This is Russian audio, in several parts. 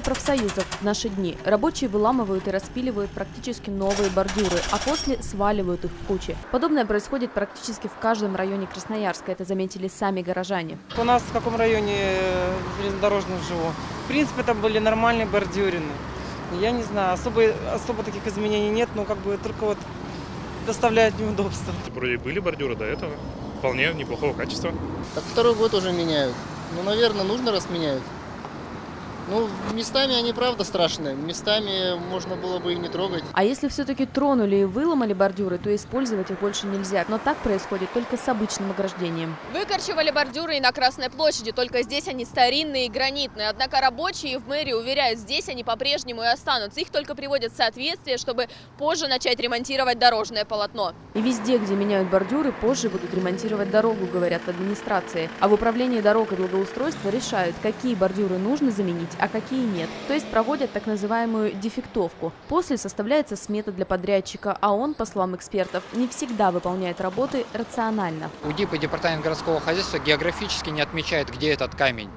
профсоюзов в наши дни рабочие выламывают и распиливают практически новые бордюры, а после сваливают их в кучи. Подобное происходит практически в каждом районе Красноярска, это заметили сами горожане. У нас в каком районе э, железнодорожном живу. В принципе, там были нормальные бордюрины. Я не знаю, особо, особо таких изменений нет, но как бы только вот доставляет неудобства. Вроде были бордюры до этого. Вполне неплохого качества. Так второй год уже меняют. Ну, наверное, нужно раз меняют. Ну, местами они правда страшные. Местами можно было бы и не трогать. А если все-таки тронули и выломали бордюры, то использовать их больше нельзя. Но так происходит только с обычным ограждением. Выкорчевали бордюры и на Красной площади, только здесь они старинные и гранитные. Однако рабочие в мэрии уверяют, здесь они по-прежнему и останутся. Их только приводят в соответствие, чтобы позже начать ремонтировать дорожное полотно. И везде, где меняют бордюры, позже будут ремонтировать дорогу, говорят в администрации. А в управлении дорог и благоустройства решают, какие бордюры нужно заменить, а какие нет. То есть проводят так называемую дефектовку. После составляется смета для подрядчика, а он, по словам экспертов, не всегда выполняет работы рационально. УДИП и Департамент городского хозяйства географически не отмечает, где этот камень.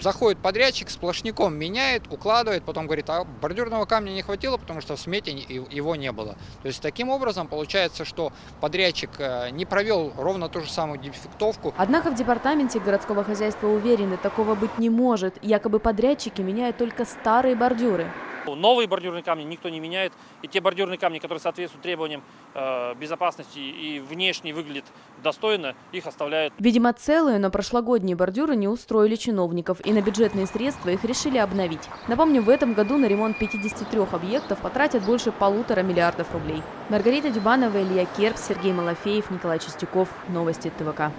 Заходит подрядчик, сплошняком меняет, укладывает, потом говорит, а бордюрного камня не хватило, потому что в смете его не было. То есть таким образом получается, что подрядчик э, не провел ровно ту же самую дефектовку, Однако в департаменте городского хозяйства уверены, такого быть не может. Якобы подрядчики меняют только старые бордюры. Новые бордюрные камни никто не меняет. И те бордюрные камни, которые соответствуют требованиям э, безопасности и внешне выглядят достойно, их оставляют Видимо, целые, но прошлогодние бордюры не устроили чиновников, и на бюджетные средства их решили обновить. Напомню, в этом году на ремонт 53 объектов потратят больше полутора миллиардов рублей. Маргарита Дюбанова, Илья Керп, Сергей Малафеев, Николай Чистяков. Новости ТВК.